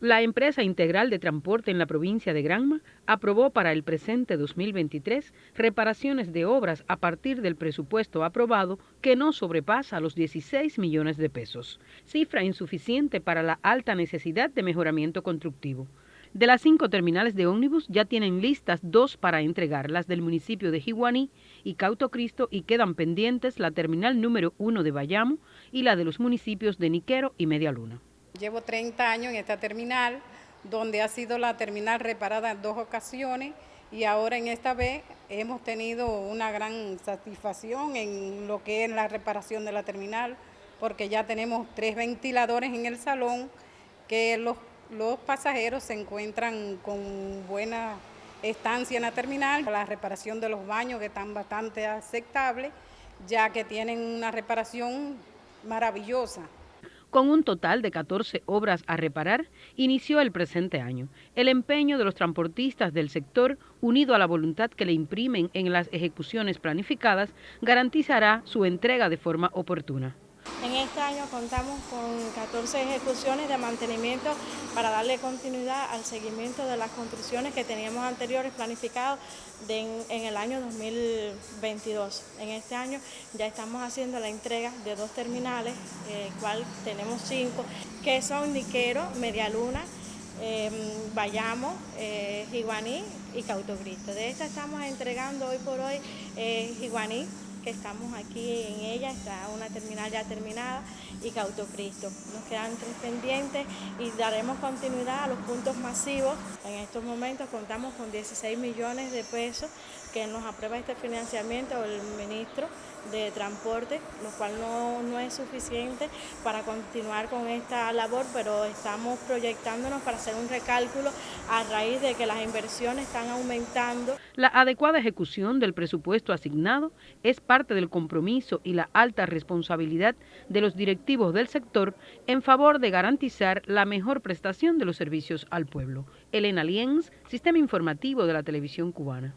La empresa integral de transporte en la provincia de Granma aprobó para el presente 2023 reparaciones de obras a partir del presupuesto aprobado que no sobrepasa los 16 millones de pesos, cifra insuficiente para la alta necesidad de mejoramiento constructivo. De las cinco terminales de ómnibus ya tienen listas dos para entregar, las del municipio de Jiguaní y Cauto Cristo y quedan pendientes la terminal número uno de Bayamo y la de los municipios de Niquero y Media Luna. Llevo 30 años en esta terminal, donde ha sido la terminal reparada en dos ocasiones y ahora en esta vez hemos tenido una gran satisfacción en lo que es la reparación de la terminal, porque ya tenemos tres ventiladores en el salón que los, los pasajeros se encuentran con buena estancia en la terminal, la reparación de los baños que están bastante aceptables, ya que tienen una reparación maravillosa. Con un total de 14 obras a reparar, inició el presente año. El empeño de los transportistas del sector, unido a la voluntad que le imprimen en las ejecuciones planificadas, garantizará su entrega de forma oportuna. En este año contamos con 14 ejecuciones de mantenimiento para darle continuidad al seguimiento de las construcciones que teníamos anteriores planificados en, el año 2022. En este año ya estamos haciendo la entrega de dos terminales, eh, cual tenemos cinco, que son Niquero, Medialuna, eh, Bayamo, eh, Jiguaní y Cautocristo. De esta estamos entregando hoy por hoy eh, Jiguaní, que estamos aquí en ella, está una terminal ya terminada y Cautocristo. Nos quedan tres pendientes y daremos continuidad a los puntos masivos. En estos momentos contamos con 16 millones de pesos que nos aprueba este financiamiento el ministro de Transporte, lo cual no, no es suficiente para continuar con esta labor, pero estamos proyectándonos para hacer un recálculo a raíz de que las inversiones están aumentando. La adecuada ejecución del presupuesto asignado es parte del compromiso y la alta responsabilidad de los directivos del sector en favor de garantizar la mejor prestación de los servicios al pueblo. Elena Lienz, Sistema Informativo de la Televisión Cubana.